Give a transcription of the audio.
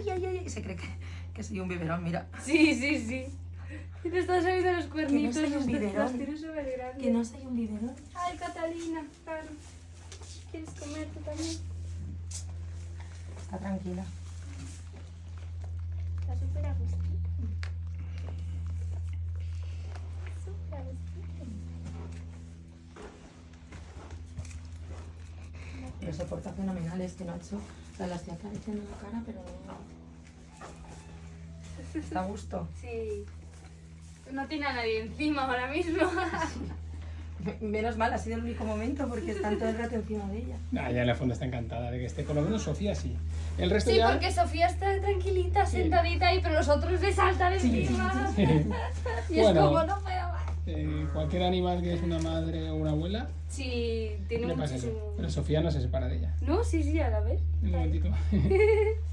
y se cree que, que soy un biberón, mira. Sí, sí, sí. Y te están saliendo los cuernitos. soy un los- biberón. Que no soy un biberón. Ay, Catalina, claro. ¿Quieres comer tú también? Está tranquila. Está súper a gustito. Súper a gustito. Pero se porta fenomenal este Nacho. O sea, la estoy acariciando la cara, pero no... Está a gusto. Sí. No tiene a nadie encima ahora mismo. Me- Menos mal, ha sido el único momento porque están todo el rato encima de ella. Ah, ya en la fondo está encantada de que esté, por lo menos Sofía sí. El resto Sí, ya... porque Sofía está tranquilita, sentadita ahí, pero los otros le saltan encima. Y es como, no. Eh, cualquier animal que es una madre o una abuela, Sí, tiene le pasa eso. muchísimo. Pero Sofía no se separa de ella. No, sí, sí, a la vez. Un momentito.